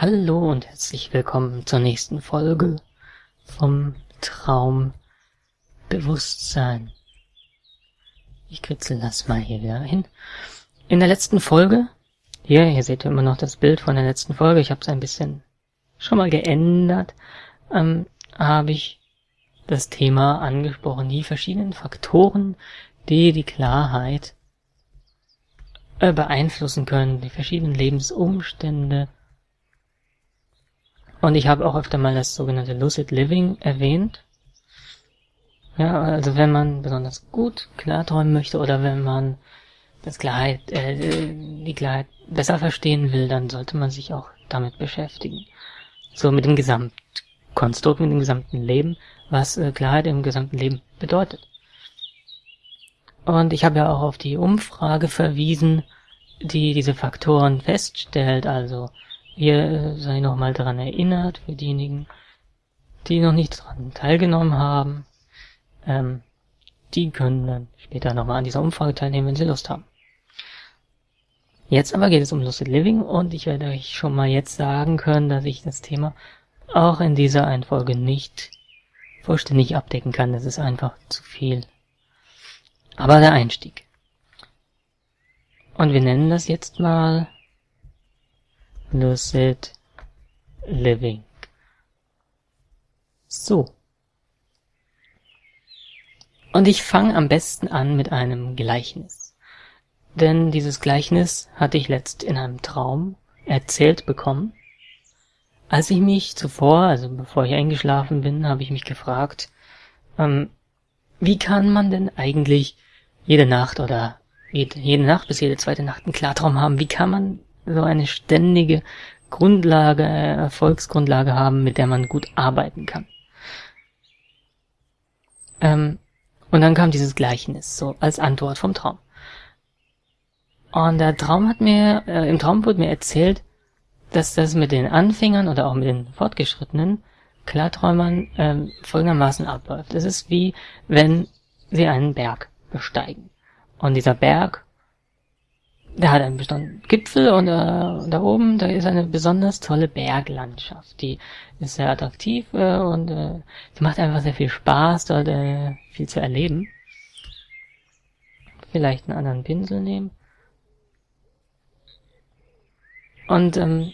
Hallo und herzlich willkommen zur nächsten Folge vom Traumbewusstsein. Ich kritzel das mal hier wieder hin. In der letzten Folge, hier, hier seht ihr immer noch das Bild von der letzten Folge, ich habe es ein bisschen schon mal geändert, ähm, habe ich das Thema angesprochen, die verschiedenen Faktoren, die die Klarheit äh, beeinflussen können, die verschiedenen Lebensumstände, und ich habe auch öfter mal das sogenannte Lucid Living erwähnt. Ja, also wenn man besonders gut klarträumen möchte oder wenn man das Klarheit, äh, die Klarheit besser verstehen will, dann sollte man sich auch damit beschäftigen. So mit dem Gesamtkonstrukt, mit dem gesamten Leben, was äh, Klarheit im gesamten Leben bedeutet. Und ich habe ja auch auf die Umfrage verwiesen, die diese Faktoren feststellt, also hier sei nochmal daran erinnert, für diejenigen, die noch nicht daran teilgenommen haben. Ähm, die können dann später nochmal an dieser Umfrage teilnehmen, wenn sie Lust haben. Jetzt aber geht es um Lucid Living und ich werde euch schon mal jetzt sagen können, dass ich das Thema auch in dieser Einfolge nicht vollständig abdecken kann. Das ist einfach zu viel. Aber der Einstieg. Und wir nennen das jetzt mal Lucid Living. So. Und ich fange am besten an mit einem Gleichnis. Denn dieses Gleichnis hatte ich letzt in einem Traum erzählt bekommen. Als ich mich zuvor, also bevor ich eingeschlafen bin, habe ich mich gefragt, ähm, wie kann man denn eigentlich jede Nacht oder jede, jede Nacht bis jede zweite Nacht einen Klartraum haben? Wie kann man so eine ständige Grundlage, Erfolgsgrundlage haben, mit der man gut arbeiten kann. Ähm, und dann kam dieses Gleichnis, so als Antwort vom Traum. Und der Traum hat mir, äh, im Traum wurde mir erzählt, dass das mit den Anfängern oder auch mit den Fortgeschrittenen Klarträumern ähm, folgendermaßen abläuft. Es ist wie, wenn sie einen Berg besteigen. Und dieser Berg der hat einen bestimmten Gipfel und äh, da oben, da ist eine besonders tolle Berglandschaft. Die ist sehr attraktiv äh, und äh, die macht einfach sehr viel Spaß, dort äh, viel zu erleben. Vielleicht einen anderen Pinsel nehmen. Und ähm,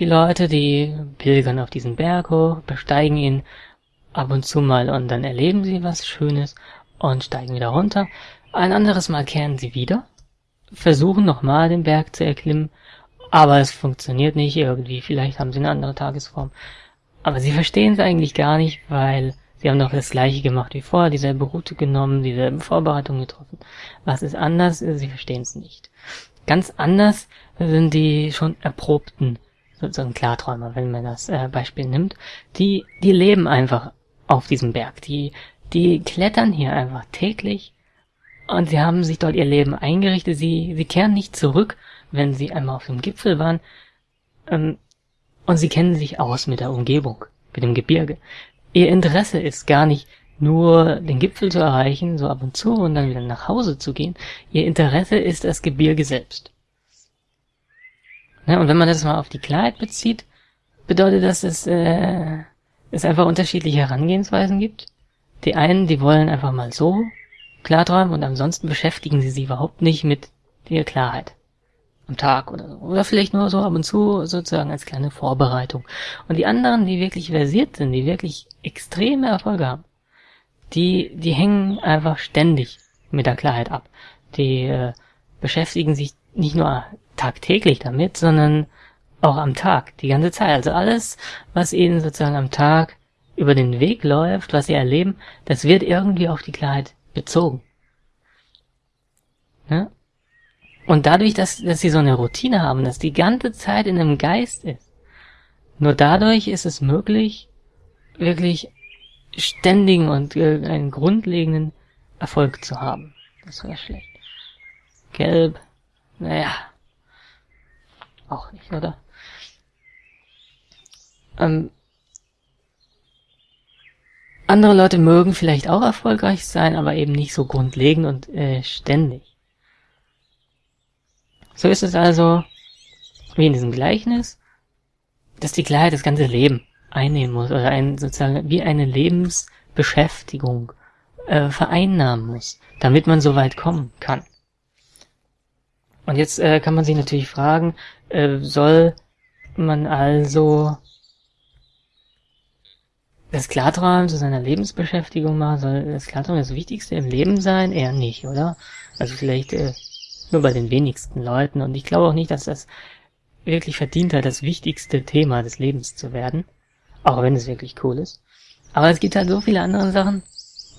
die Leute, die pilgern auf diesen Berg hoch, besteigen ihn ab und zu mal und dann erleben sie was Schönes und steigen wieder runter. Ein anderes Mal kehren sie wieder versuchen nochmal den Berg zu erklimmen, aber es funktioniert nicht irgendwie, vielleicht haben sie eine andere Tagesform. Aber sie verstehen es eigentlich gar nicht, weil sie haben doch das gleiche gemacht wie vorher, dieselbe Route genommen, dieselben Vorbereitungen getroffen. Was ist anders? Sie verstehen es nicht. Ganz anders sind die schon erprobten sozusagen Klarträumer, wenn man das äh, Beispiel nimmt. Die, die leben einfach auf diesem Berg. Die, die klettern hier einfach täglich und sie haben sich dort ihr Leben eingerichtet. Sie, sie kehren nicht zurück, wenn sie einmal auf dem Gipfel waren. Ähm, und sie kennen sich aus mit der Umgebung, mit dem Gebirge. Ihr Interesse ist gar nicht nur den Gipfel zu erreichen, so ab und zu und dann wieder nach Hause zu gehen. Ihr Interesse ist das Gebirge selbst. Ja, und wenn man das mal auf die Klarheit bezieht, bedeutet das, dass äh, es einfach unterschiedliche Herangehensweisen gibt. Die einen, die wollen einfach mal so klarträumen und ansonsten beschäftigen sie sich überhaupt nicht mit der Klarheit. Am Tag oder so. Oder vielleicht nur so ab und zu sozusagen als kleine Vorbereitung. Und die anderen, die wirklich versiert sind, die wirklich extreme Erfolge haben, die, die hängen einfach ständig mit der Klarheit ab. Die äh, beschäftigen sich nicht nur tagtäglich damit, sondern auch am Tag, die ganze Zeit. Also alles, was ihnen sozusagen am Tag über den Weg läuft, was sie erleben, das wird irgendwie auf die Klarheit bezogen. Ja? Und dadurch, dass, dass sie so eine Routine haben, dass die ganze Zeit in einem Geist ist, nur dadurch ist es möglich, wirklich ständigen und äh, einen grundlegenden Erfolg zu haben. Das wäre schlecht. Gelb, naja, auch nicht, oder? Ähm, andere Leute mögen vielleicht auch erfolgreich sein, aber eben nicht so grundlegend und äh, ständig. So ist es also wie in diesem Gleichnis. dass die Klarheit das ganze Leben einnehmen muss oder ein, sozusagen wie eine Lebensbeschäftigung äh, vereinnahmen muss, damit man so weit kommen kann. Und jetzt äh, kann man sich natürlich fragen, äh, soll man also das Klarträumen zu seiner Lebensbeschäftigung machen? Soll das Klarträumen das Wichtigste im Leben sein? Eher nicht, oder? Also vielleicht äh, nur bei den wenigsten Leuten. Und ich glaube auch nicht, dass das wirklich verdient hat, das wichtigste Thema des Lebens zu werden. Auch wenn es wirklich cool ist. Aber es gibt halt so viele andere Sachen.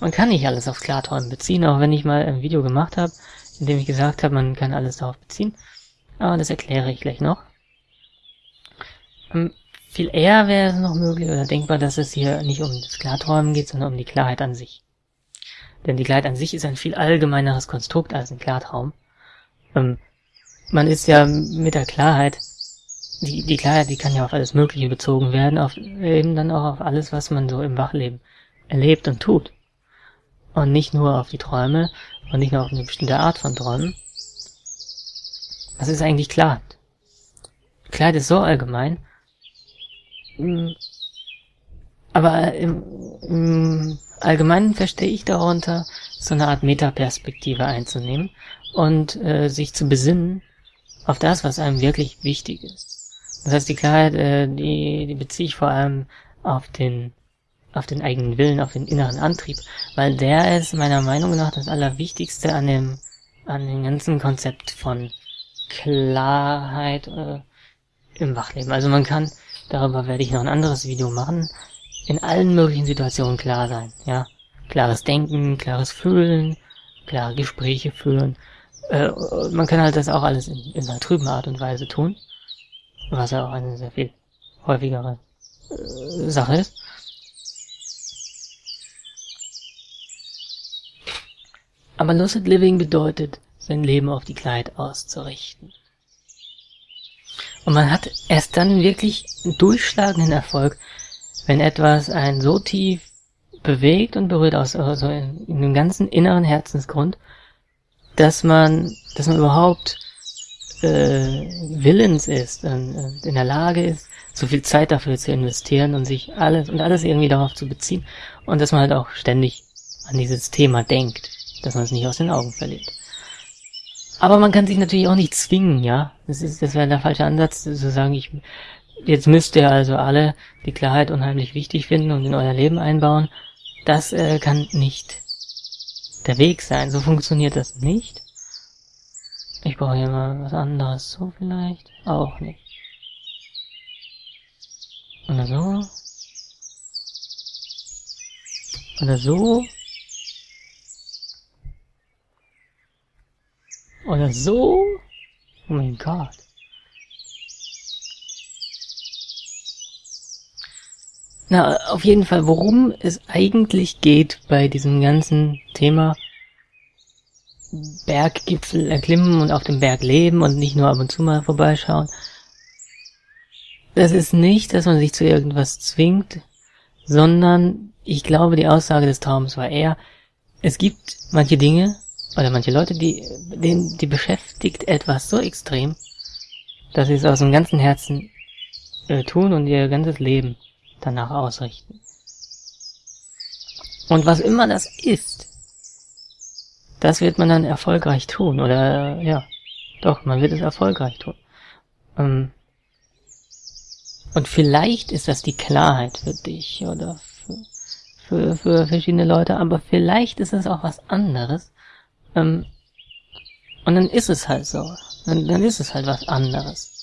Man kann nicht alles aufs Klarträumen beziehen, auch wenn ich mal ein Video gemacht habe, in dem ich gesagt habe, man kann alles darauf beziehen. Aber das erkläre ich gleich noch. Ähm, viel eher wäre es noch möglich oder denkbar, dass es hier nicht um das Klarträumen geht, sondern um die Klarheit an sich. Denn die Klarheit an sich ist ein viel allgemeineres Konstrukt als ein Klartraum. Ähm, man ist ja mit der Klarheit, die, die Klarheit, die kann ja auf alles Mögliche bezogen werden, auf eben dann auch auf alles, was man so im Wachleben erlebt und tut. Und nicht nur auf die Träume und nicht nur auf eine bestimmte Art von Träumen. Das ist eigentlich Klarheit. Klarheit ist so allgemein. Aber im, im Allgemeinen verstehe ich darunter, so eine Art Metaperspektive einzunehmen und äh, sich zu besinnen auf das, was einem wirklich wichtig ist. Das heißt, die Klarheit, äh, die, die beziehe ich vor allem auf den, auf den eigenen Willen, auf den inneren Antrieb, weil der ist meiner Meinung nach das Allerwichtigste an dem, an dem ganzen Konzept von Klarheit äh, im Wachleben. Also man kann darüber werde ich noch ein anderes Video machen, in allen möglichen Situationen klar sein, ja. Klares Denken, klares Fühlen, klare Gespräche führen. Äh, man kann halt das auch alles in, in einer trüben Art und Weise tun, was ja auch eine sehr viel häufigere äh, Sache ist. Aber Lucid Living bedeutet, sein Leben auf die Klarheit auszurichten. Und man hat erst dann wirklich durchschlagenden Erfolg, wenn etwas einen so tief bewegt und berührt aus, also in, in dem ganzen inneren Herzensgrund, dass man, dass man überhaupt äh, willens ist und in der Lage ist, so viel Zeit dafür zu investieren und sich alles und alles irgendwie darauf zu beziehen und dass man halt auch ständig an dieses Thema denkt, dass man es nicht aus den Augen verliert. Aber man kann sich natürlich auch nicht zwingen, ja. Das ist, das wäre der falsche Ansatz, zu sagen, ich, jetzt müsst ihr also alle die Klarheit unheimlich wichtig finden und in euer Leben einbauen. Das äh, kann nicht der Weg sein. So funktioniert das nicht. Ich brauche hier mal was anderes. So vielleicht? Auch nicht. Oder so. Oder so. Oder so? Oh mein Gott. Na, auf jeden Fall, worum es eigentlich geht bei diesem ganzen Thema Berggipfel erklimmen und auf dem Berg leben und nicht nur ab und zu mal vorbeischauen. Das ist nicht, dass man sich zu irgendwas zwingt, sondern ich glaube, die Aussage des Traums war eher, es gibt manche Dinge, oder manche Leute, die, denen, die beschäftigt etwas so extrem, dass sie es aus dem ganzen Herzen äh, tun und ihr ganzes Leben danach ausrichten. Und was immer das ist, das wird man dann erfolgreich tun, oder, ja, doch, man wird es erfolgreich tun. Ähm, und vielleicht ist das die Klarheit für dich oder für, für, für verschiedene Leute, aber vielleicht ist es auch was anderes, ähm, und dann ist es halt so. Dann, dann ist es halt was anderes.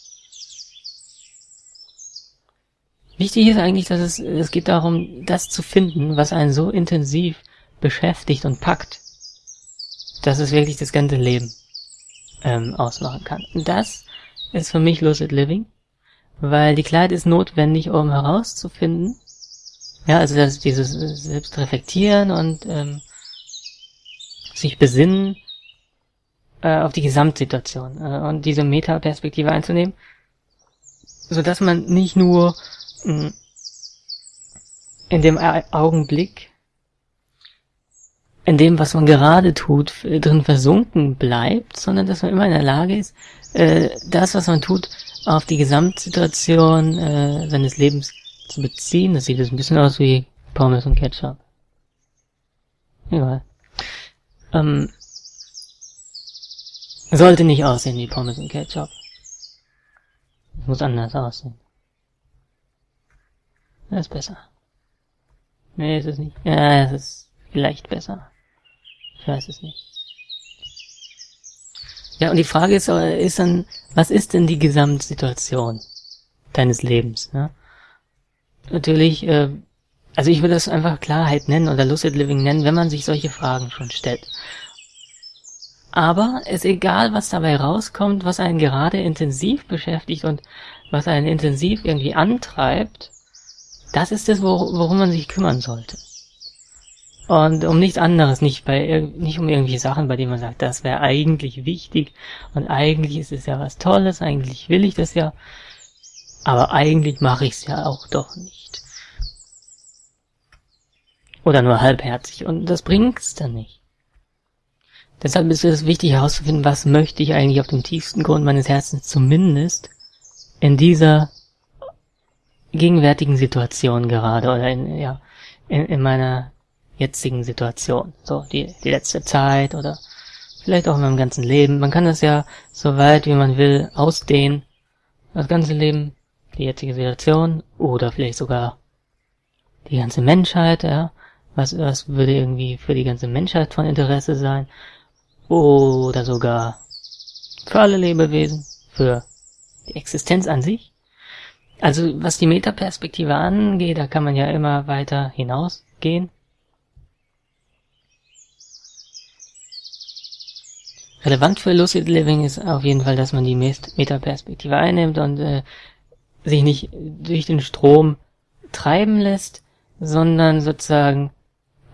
Wichtig ist eigentlich, dass es, es geht darum, das zu finden, was einen so intensiv beschäftigt und packt, dass es wirklich das ganze Leben ähm, ausmachen kann. Und das ist für mich Lucid Living, weil die Klarheit ist notwendig, um herauszufinden, ja, also das, dieses Selbstreflektieren und ähm, sich besinnen äh, auf die Gesamtsituation äh, und diese Metaperspektive einzunehmen, so dass man nicht nur mh, mm, in dem Augenblick, in dem, was man gerade tut, drin versunken bleibt, sondern dass man immer in der Lage ist, äh, das, was man tut, auf die Gesamtsituation äh, seines Lebens zu beziehen. Das sieht jetzt ein bisschen aus wie Pommes und Ketchup. Egal. Ähm, sollte nicht aussehen wie Pommes und Ketchup. Muss anders aussehen. Das ist besser. Nee, ist es nicht. Ja, es ist vielleicht besser. Ich weiß es nicht. Ja, und die Frage ist, äh, ist dann, was ist denn die Gesamtsituation deines Lebens? Ne? Natürlich, äh, also ich würde das einfach Klarheit nennen oder Lucid Living nennen, wenn man sich solche Fragen schon stellt. Aber es ist egal, was dabei rauskommt, was einen gerade intensiv beschäftigt und was einen intensiv irgendwie antreibt, das ist es, worum man sich kümmern sollte. Und um nichts anderes, nicht bei nicht um irgendwie Sachen, bei denen man sagt, das wäre eigentlich wichtig und eigentlich ist es ja was Tolles, eigentlich will ich das ja, aber eigentlich mache ich es ja auch doch nicht. Oder nur halbherzig und das bringt's dann nicht. Deshalb ist es wichtig herauszufinden, was möchte ich eigentlich auf dem tiefsten Grund meines Herzens zumindest in dieser gegenwärtigen Situation gerade oder in, ja, in, in meiner jetzigen Situation. So, die, die letzte Zeit oder vielleicht auch in meinem ganzen Leben. Man kann das ja so weit wie man will ausdehnen. Das ganze Leben, die jetzige Situation oder vielleicht sogar die ganze Menschheit, ja. Was, was würde irgendwie für die ganze Menschheit von Interesse sein? Oder sogar für alle Lebewesen, für die Existenz an sich. Also was die Metaperspektive angeht, da kann man ja immer weiter hinausgehen. Relevant für Lucid Living ist auf jeden Fall, dass man die Metaperspektive einnimmt und äh, sich nicht durch den Strom treiben lässt, sondern sozusagen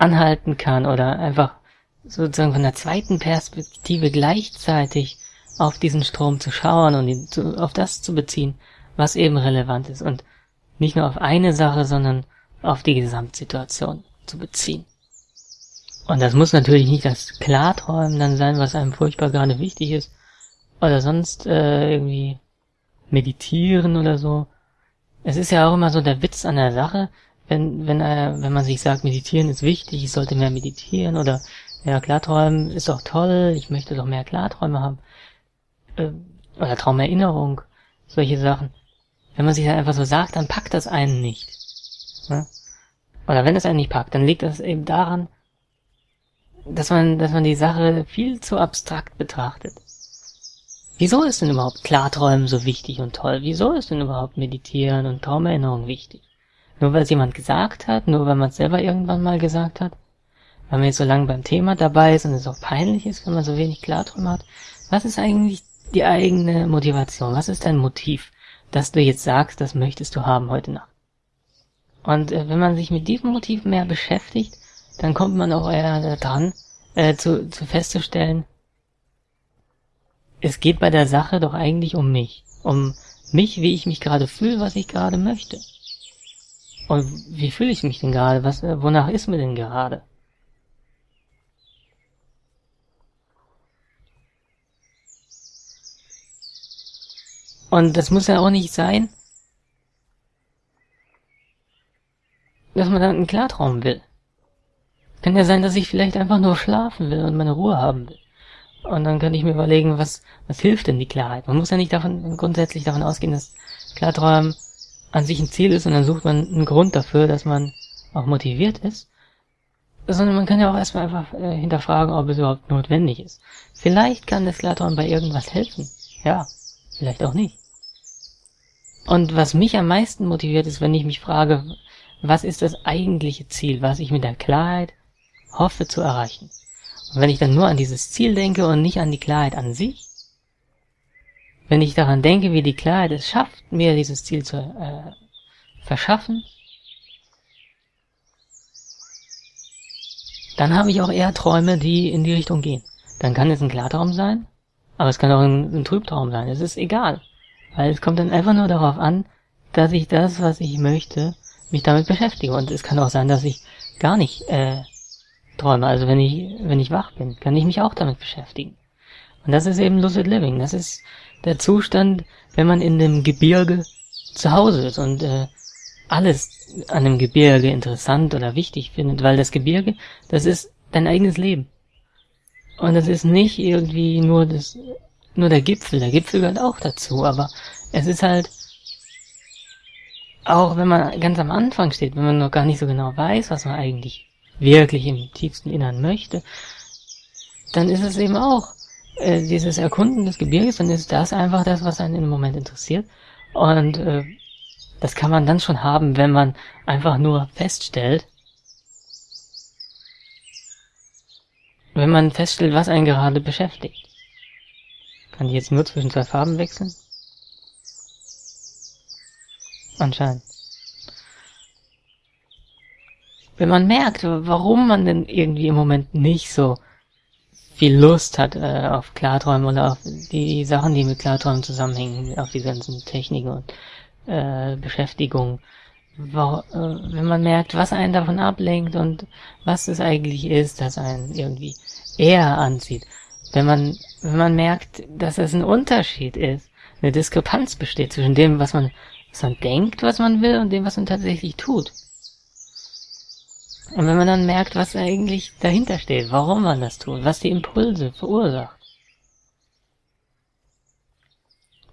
anhalten kann oder einfach sozusagen von der zweiten Perspektive gleichzeitig auf diesen Strom zu schauen und ihn zu, auf das zu beziehen, was eben relevant ist und nicht nur auf eine Sache, sondern auf die Gesamtsituation zu beziehen. Und das muss natürlich nicht das Klarträumen dann sein, was einem furchtbar gerade wichtig ist. Oder sonst äh, irgendwie meditieren oder so. Es ist ja auch immer so der Witz an der Sache, wenn, wenn, äh, wenn man sich sagt, meditieren ist wichtig, ich sollte mehr meditieren oder ja, Klarträumen ist doch toll, ich möchte doch mehr Klarträume haben. Äh, oder Traumerinnerung, solche Sachen. Wenn man sich dann einfach so sagt, dann packt das einen nicht. Ne? Oder wenn es einen nicht packt, dann liegt das eben daran, dass man, dass man die Sache viel zu abstrakt betrachtet. Wieso ist denn überhaupt Klarträumen so wichtig und toll? Wieso ist denn überhaupt Meditieren und Traumerinnerung wichtig? Nur weil es jemand gesagt hat? Nur weil man es selber irgendwann mal gesagt hat? Weil man jetzt so lange beim Thema dabei ist und es auch peinlich ist, wenn man so wenig Klarträume hat? Was ist eigentlich die eigene Motivation? Was ist dein Motiv, dass du jetzt sagst, das möchtest du haben heute Nacht? Und äh, wenn man sich mit diesem Motiv mehr beschäftigt, dann kommt man auch eher dran, äh, zu, zu festzustellen, es geht bei der Sache doch eigentlich um mich. Um mich, wie ich mich gerade fühle, was ich gerade möchte. Und wie fühle ich mich denn gerade? Was, äh, wonach ist mir denn gerade? Und das muss ja auch nicht sein, dass man dann einen Klartraum will. Kann ja sein, dass ich vielleicht einfach nur schlafen will und meine Ruhe haben will. Und dann könnte ich mir überlegen, was, was hilft denn die Klarheit? Man muss ja nicht davon, grundsätzlich davon ausgehen, dass Klarträumen an sich ein Ziel ist und dann sucht man einen Grund dafür, dass man auch motiviert ist. Sondern man kann ja auch erstmal einfach äh, hinterfragen, ob es überhaupt notwendig ist. Vielleicht kann das Klarträumen bei irgendwas helfen. Ja, vielleicht auch nicht. Und was mich am meisten motiviert ist, wenn ich mich frage, was ist das eigentliche Ziel, was ich mit der Klarheit hoffe zu erreichen. Und wenn ich dann nur an dieses Ziel denke und nicht an die Klarheit an sich, wenn ich daran denke, wie die Klarheit es schafft, mir dieses Ziel zu äh, verschaffen, dann habe ich auch eher Träume, die in die Richtung gehen. Dann kann es ein Klartraum sein, aber es kann auch ein, ein Trübtraum sein. Es ist egal. Weil es kommt dann einfach nur darauf an, dass ich das, was ich möchte, mich damit beschäftige. Und es kann auch sein, dass ich gar nicht äh, träume. Also wenn ich, wenn ich wach bin, kann ich mich auch damit beschäftigen. Und das ist eben Lucid Living. Das ist der Zustand, wenn man in dem Gebirge zu Hause ist und äh, alles an dem Gebirge interessant oder wichtig findet, weil das Gebirge, das ist dein eigenes Leben. Und das ist nicht irgendwie nur das, nur der Gipfel. Der Gipfel gehört auch dazu, aber es ist halt, auch wenn man ganz am Anfang steht, wenn man noch gar nicht so genau weiß, was man eigentlich wirklich im tiefsten Innern möchte, dann ist es eben auch äh, dieses Erkunden des Gebirges, dann ist das einfach das, was einen im Moment interessiert. Und äh, das kann man dann schon haben, wenn man einfach nur feststellt, wenn man feststellt, was einen gerade beschäftigt. Kann ich jetzt nur zwischen zwei Farben wechseln? Anscheinend. Wenn man merkt, warum man denn irgendwie im Moment nicht so viel Lust hat äh, auf Klarträumen oder auf die Sachen, die mit Klarträumen zusammenhängen, auf die ganzen Techniken und äh, Beschäftigung. Wo, äh, wenn man merkt, was einen davon ablenkt und was es eigentlich ist, das einen irgendwie eher anzieht. Wenn man, wenn man merkt, dass es ein Unterschied ist, eine Diskrepanz besteht zwischen dem, was man, was man denkt, was man will und dem, was man tatsächlich tut. Und wenn man dann merkt, was eigentlich dahinter steht, warum man das tut, was die Impulse verursacht.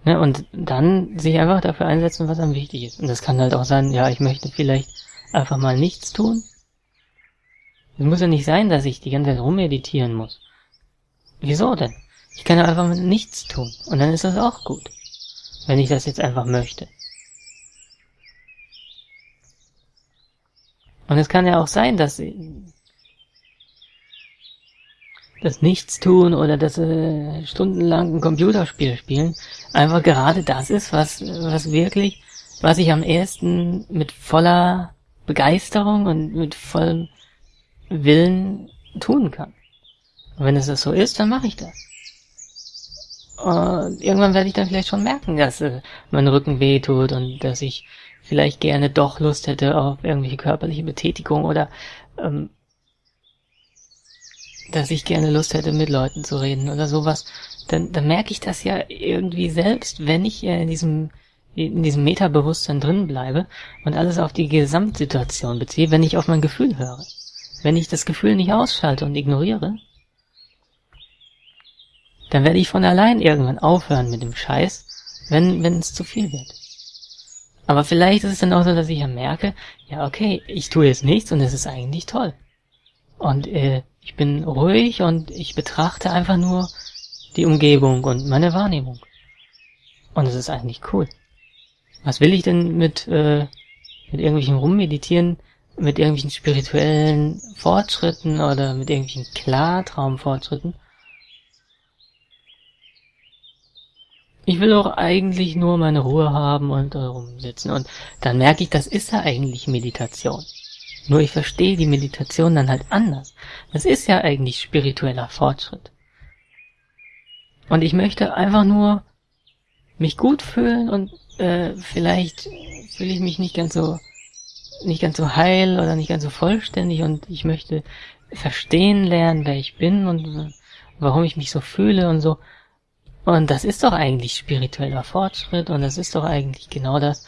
Ne, und dann sich einfach dafür einsetzen, was am wichtig ist. Und das kann halt auch sein, ja, ich möchte vielleicht einfach mal nichts tun. Es muss ja nicht sein, dass ich die ganze Zeit rummeditieren muss. Wieso denn? Ich kann ja einfach mal nichts tun. Und dann ist das auch gut. Wenn ich das jetzt einfach möchte. Und es kann ja auch sein, dass das Nichtstun oder das äh, stundenlang ein Computerspiel spielen einfach gerade das ist, was, was wirklich, was ich am ersten mit voller Begeisterung und mit vollem Willen tun kann. Und wenn es das so ist, dann mache ich das. Und irgendwann werde ich dann vielleicht schon merken, dass äh, mein Rücken weh tut und dass ich vielleicht gerne doch Lust hätte auf irgendwelche körperliche Betätigung oder ähm, dass ich gerne Lust hätte, mit Leuten zu reden oder sowas, dann, dann merke ich das ja irgendwie selbst, wenn ich in diesem in diesem Metabewusstsein drin bleibe und alles auf die Gesamtsituation beziehe, wenn ich auf mein Gefühl höre. Wenn ich das Gefühl nicht ausschalte und ignoriere, dann werde ich von allein irgendwann aufhören mit dem Scheiß, wenn, wenn es zu viel wird. Aber vielleicht ist es dann auch so, dass ich ja merke, ja okay, ich tue jetzt nichts und es ist eigentlich toll. Und äh, ich bin ruhig und ich betrachte einfach nur die Umgebung und meine Wahrnehmung. Und es ist eigentlich cool. Was will ich denn mit, äh, mit irgendwelchen Rummeditieren, mit irgendwelchen spirituellen Fortschritten oder mit irgendwelchen Klartraumfortschritten? Ich will doch eigentlich nur meine Ruhe haben und rumsitzen. Und dann merke ich, das ist ja eigentlich Meditation. Nur ich verstehe die Meditation dann halt anders. Das ist ja eigentlich spiritueller Fortschritt. Und ich möchte einfach nur mich gut fühlen und äh, vielleicht fühle ich mich nicht ganz so nicht ganz so heil oder nicht ganz so vollständig und ich möchte verstehen lernen, wer ich bin und warum ich mich so fühle und so. Und das ist doch eigentlich spiritueller Fortschritt und das ist doch eigentlich genau das,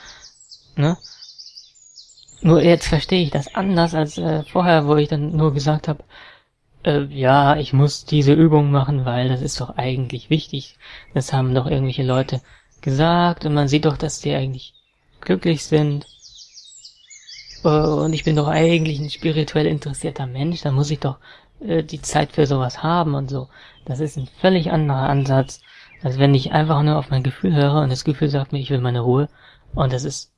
ne? Nur jetzt verstehe ich das anders als äh, vorher, wo ich dann nur gesagt habe, äh, ja, ich muss diese Übung machen, weil das ist doch eigentlich wichtig. Das haben doch irgendwelche Leute gesagt und man sieht doch, dass die eigentlich glücklich sind. Äh, und ich bin doch eigentlich ein spirituell interessierter Mensch, da muss ich doch äh, die Zeit für sowas haben und so. Das ist ein völlig anderer Ansatz als wenn ich einfach nur auf mein Gefühl höre und das Gefühl sagt mir, ich will meine Ruhe und das ist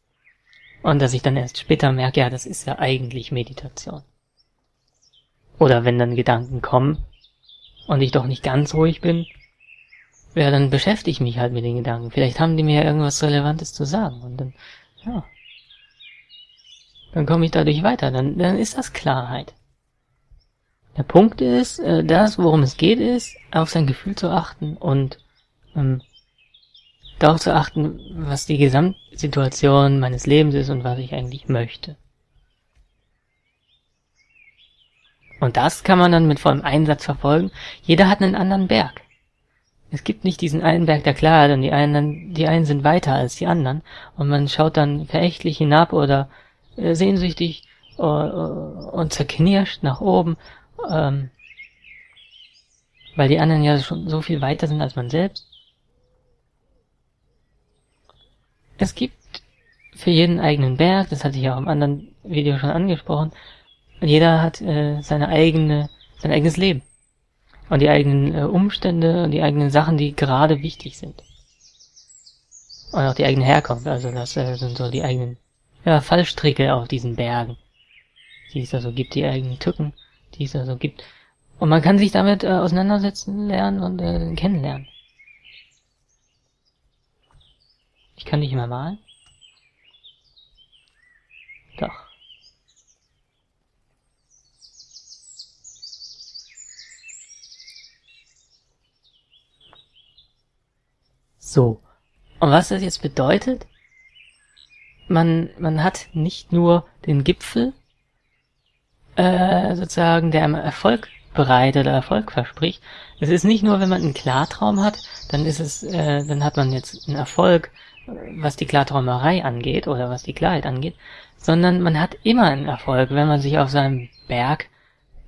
und dass ich dann erst später merke, ja, das ist ja eigentlich Meditation. Oder wenn dann Gedanken kommen und ich doch nicht ganz ruhig bin, ja, dann beschäftige ich mich halt mit den Gedanken. Vielleicht haben die mir ja irgendwas Relevantes zu sagen und dann, ja, dann komme ich dadurch weiter. Dann, dann ist das Klarheit. Der Punkt ist, äh, das, worum es geht, ist, auf sein Gefühl zu achten und ähm, darauf zu achten, was die Gesamtsituation meines Lebens ist und was ich eigentlich möchte. Und das kann man dann mit vollem Einsatz verfolgen. Jeder hat einen anderen Berg. es gibt nicht diesen einen Berg der Klarheit und die einen, die einen sind weiter als die anderen und man schaut dann verächtlich hinab oder äh, sehnsüchtig äh, und zerknirscht nach oben, ähm, weil die anderen ja schon so viel weiter sind als man selbst. Es gibt für jeden eigenen Berg, das hatte ich ja auch im anderen Video schon angesprochen, jeder hat äh, seine eigene, sein eigenes Leben und die eigenen äh, Umstände und die eigenen Sachen, die gerade wichtig sind. Und auch die eigene Herkunft, also das äh, sind so die eigenen ja, Fallstricke auf diesen Bergen, die es da so gibt, die eigenen Tücken, die es da so gibt. Und man kann sich damit äh, auseinandersetzen, lernen und äh, kennenlernen. Ich kann nicht mehr malen. Doch. So. Und was das jetzt bedeutet? Man, man hat nicht nur den Gipfel, äh, sozusagen, der einem Erfolg bereitet oder Erfolg verspricht. Es ist nicht nur, wenn man einen Klartraum hat, dann ist es, äh, dann hat man jetzt einen Erfolg, was die Klarträumerei angeht oder was die Klarheit angeht, sondern man hat immer einen Erfolg, wenn man sich auf seinem Berg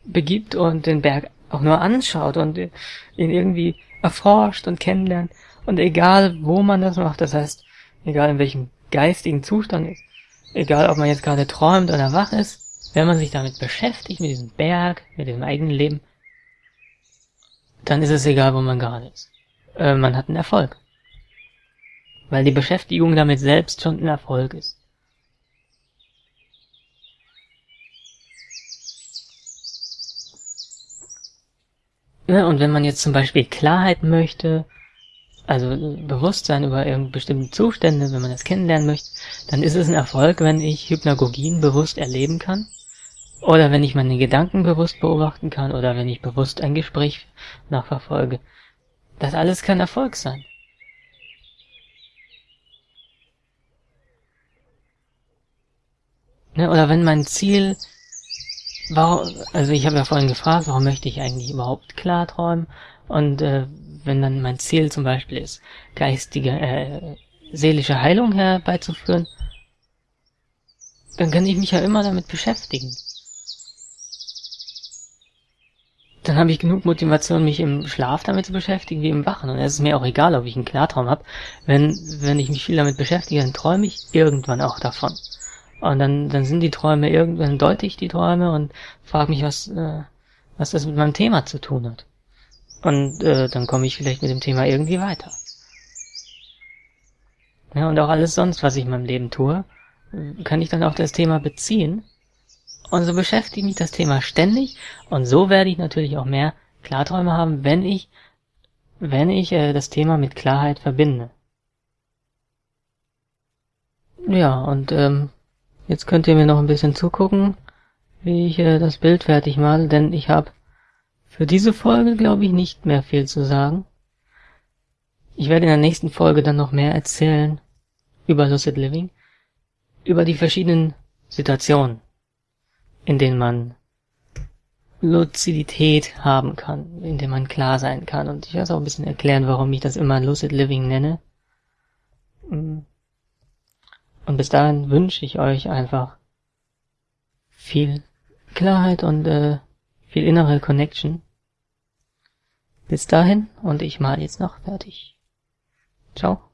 begibt und den Berg auch nur anschaut und ihn irgendwie erforscht und kennenlernt. Und egal, wo man das macht, das heißt, egal in welchem geistigen Zustand ist, egal ob man jetzt gerade träumt oder wach ist, wenn man sich damit beschäftigt, mit diesem Berg, mit dem eigenen Leben, dann ist es egal, wo man gerade ist. Äh, man hat einen Erfolg. Weil die Beschäftigung damit selbst schon ein Erfolg ist. Und wenn man jetzt zum Beispiel Klarheit möchte, also Bewusstsein über irgendeine bestimmte Zustände, wenn man das kennenlernen möchte, dann ist es ein Erfolg, wenn ich Hypnagogien bewusst erleben kann. Oder wenn ich meine Gedanken bewusst beobachten kann oder wenn ich bewusst ein Gespräch nachverfolge. Das alles kann Erfolg sein. Ne, oder wenn mein Ziel, warum, also ich habe ja vorhin gefragt, warum möchte ich eigentlich überhaupt klarträumen? Und äh, wenn dann mein Ziel zum Beispiel ist, geistige, äh, seelische Heilung herbeizuführen, dann kann ich mich ja immer damit beschäftigen. Dann habe ich genug Motivation, mich im Schlaf damit zu beschäftigen, wie im Wachen. Und es ist mir auch egal, ob ich einen Klartraum habe. Wenn, wenn ich mich viel damit beschäftige, dann träume ich irgendwann auch davon. Und dann, dann sind die Träume irgendwann deute ich die Träume und frage mich, was, äh, was das mit meinem Thema zu tun hat. Und äh, dann komme ich vielleicht mit dem Thema irgendwie weiter. Ja, und auch alles sonst, was ich in meinem Leben tue, kann ich dann auf das Thema beziehen. Und so beschäftigt mich das Thema ständig. Und so werde ich natürlich auch mehr Klarträume haben, wenn ich, wenn ich äh, das Thema mit Klarheit verbinde. Ja, und ähm, jetzt könnt ihr mir noch ein bisschen zugucken, wie ich äh, das Bild fertig male, denn ich habe für diese Folge glaube ich nicht mehr viel zu sagen. Ich werde in der nächsten Folge dann noch mehr erzählen über Lucid Living, über die verschiedenen Situationen, in denen man Luzidität haben kann, in denen man klar sein kann. Und ich werde auch ein bisschen erklären, warum ich das immer Lucid Living nenne. Und bis dahin wünsche ich euch einfach viel Klarheit und äh, viel innere Connection. Bis dahin und ich mal jetzt noch fertig. Ciao.